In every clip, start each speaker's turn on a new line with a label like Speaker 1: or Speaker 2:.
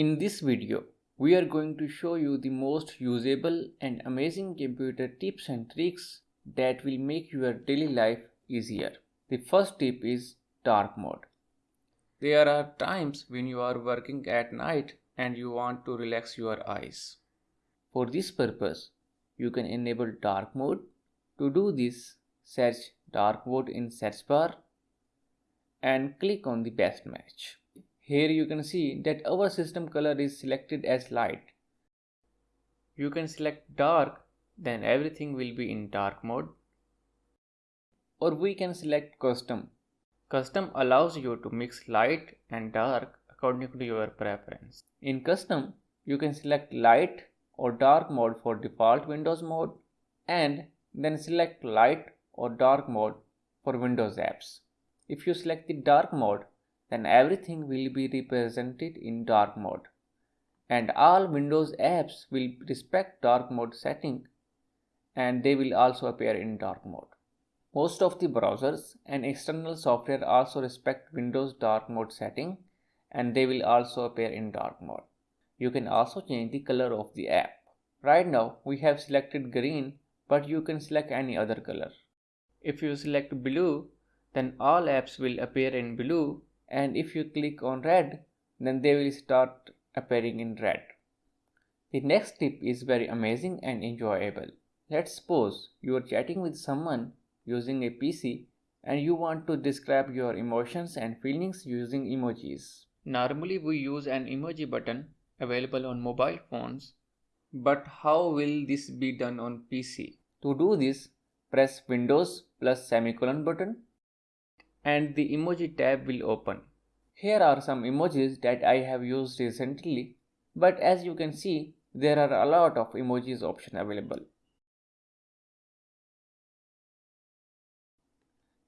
Speaker 1: In this video, we are going to show you the most usable and amazing computer tips and tricks that will make your daily life easier. The first tip is dark mode. There are times when you are working at night and you want to relax your eyes. For this purpose, you can enable dark mode. To do this, search dark mode in search bar and click on the best match. Here you can see that our system color is selected as light. You can select dark then everything will be in dark mode. Or we can select custom. Custom allows you to mix light and dark according to your preference. In custom, you can select light or dark mode for default Windows mode and then select light or dark mode for Windows apps. If you select the dark mode, then everything will be represented in dark mode and all Windows apps will respect dark mode setting and they will also appear in dark mode. Most of the browsers and external software also respect Windows dark mode setting and they will also appear in dark mode. You can also change the color of the app. Right now we have selected green but you can select any other color. If you select blue then all apps will appear in blue and if you click on red then they will start appearing in red. The next tip is very amazing and enjoyable. Let's suppose you are chatting with someone using a PC and you want to describe your emotions and feelings using emojis. Normally we use an emoji button available on mobile phones but how will this be done on PC? To do this press Windows plus semicolon button and the emoji tab will open. Here are some emojis that I have used recently but as you can see there are a lot of emojis option available.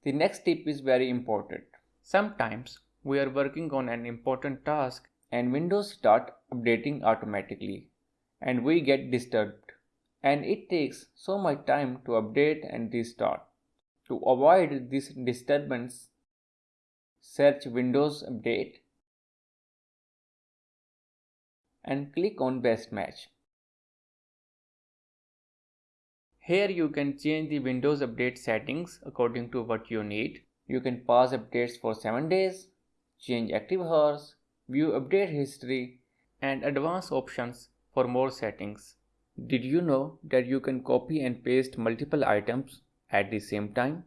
Speaker 1: The next tip is very important. Sometimes we are working on an important task and Windows start updating automatically and we get disturbed and it takes so much time to update and restart. To avoid this disturbance, search Windows Update and click on Best Match. Here you can change the Windows Update settings according to what you need. You can pause updates for 7 days, change active hours, view update history and advanced options for more settings. Did you know that you can copy and paste multiple items at the same time?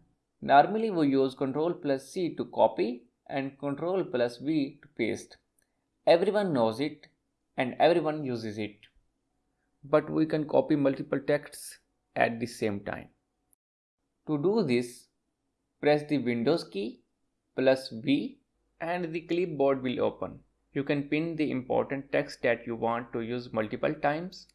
Speaker 1: Normally we use Ctrl plus C to copy and Ctrl plus V to paste. Everyone knows it and everyone uses it. But we can copy multiple texts at the same time. To do this, press the Windows key plus V and the clipboard will open. You can pin the important text that you want to use multiple times,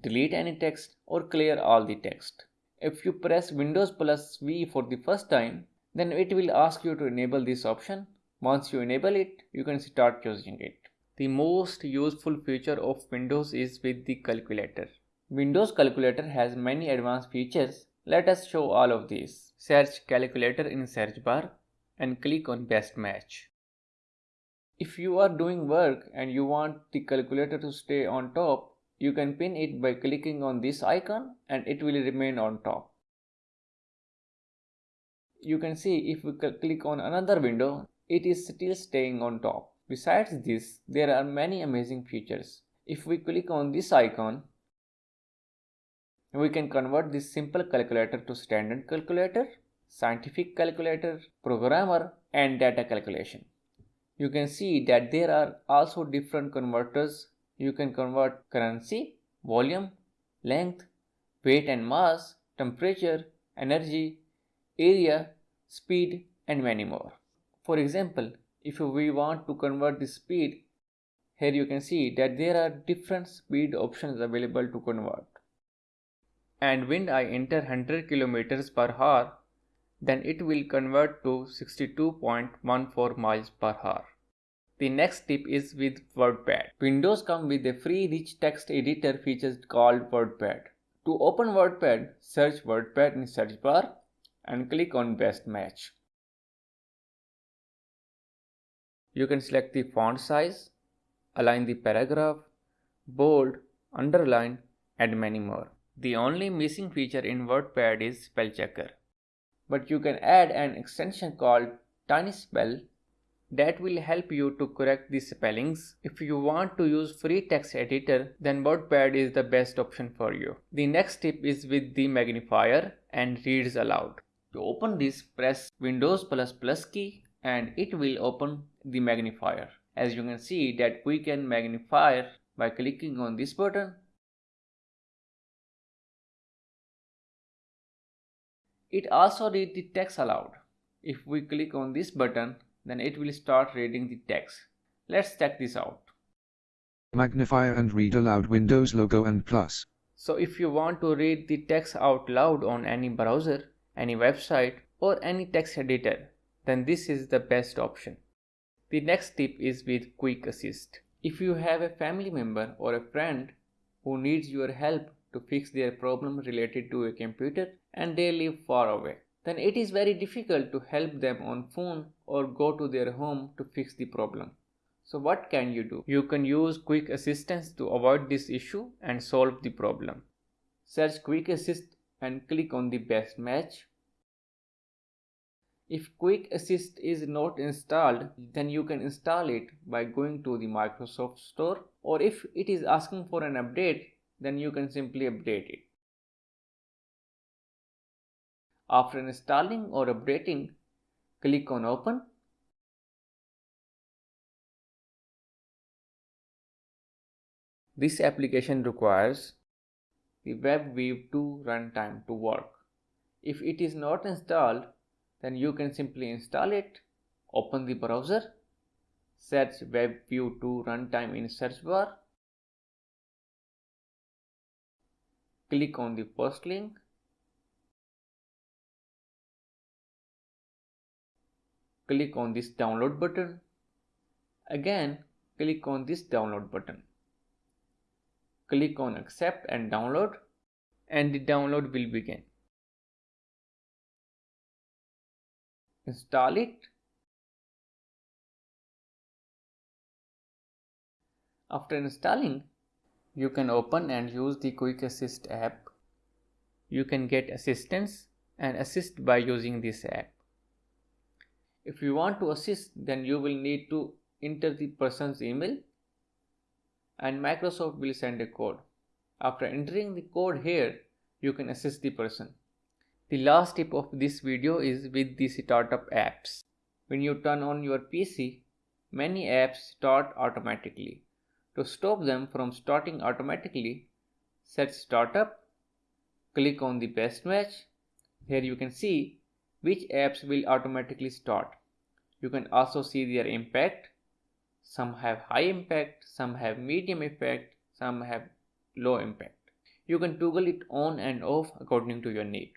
Speaker 1: delete any text or clear all the text. If you press Windows plus V for the first time, then it will ask you to enable this option. Once you enable it, you can start using it. The most useful feature of Windows is with the calculator. Windows calculator has many advanced features. Let us show all of these. Search calculator in search bar and click on best match. If you are doing work and you want the calculator to stay on top, you can pin it by clicking on this icon and it will remain on top. You can see if we click on another window, it is still staying on top. Besides this, there are many amazing features. If we click on this icon, we can convert this simple calculator to standard calculator, scientific calculator, programmer and data calculation. You can see that there are also different converters you can convert currency, volume, length, weight and mass, temperature, energy, area, speed and many more. For example, if we want to convert the speed, here you can see that there are different speed options available to convert. And when I enter 100 km per hour, then it will convert to 62.14 miles per hour. The next tip is with WordPad. Windows come with a free rich text editor feature called WordPad. To open WordPad, search WordPad in search bar and click on best match. You can select the font size, align the paragraph, bold, underline, and many more. The only missing feature in WordPad is spell checker. But you can add an extension called TinySpell that will help you to correct the spellings. If you want to use free text editor, then WordPad is the best option for you. The next tip is with the magnifier and reads aloud. To open this, press Windows plus plus key and it will open the magnifier. As you can see that we can magnify by clicking on this button. It also reads the text aloud. If we click on this button, then it will start reading the text. Let's check this out.
Speaker 2: Magnifier and read aloud Windows logo and plus.
Speaker 1: So if you want to read the text out loud on any browser, any website or any text editor, then this is the best option. The next tip is with Quick Assist. If you have a family member or a friend who needs your help to fix their problem related to a computer and they live far away, then it is very difficult to help them on phone or go to their home to fix the problem. So what can you do? You can use Quick Assistance to avoid this issue and solve the problem. Search Quick Assist and click on the best match. If Quick Assist is not installed, then you can install it by going to the Microsoft Store or if it is asking for an update, then you can simply update it. After installing or updating, click on Open. This application requires the WebView 2 runtime to work. If it is not installed, then you can simply install it, open the browser, search WebView 2 runtime in search bar, click on the first link click on this download button. Again, click on this download button. Click on accept and download and the download will begin. Install it. After installing, you can open and use the Quick Assist app. You can get assistance and assist by using this app. If you want to assist, then you will need to enter the person's email and Microsoft will send a code. After entering the code here, you can assist the person. The last tip of this video is with the startup apps. When you turn on your PC, many apps start automatically. To stop them from starting automatically, set startup, click on the best match. Here you can see which apps will automatically start. You can also see their impact. Some have high impact, some have medium impact, some have low impact. You can toggle it on and off according to your need.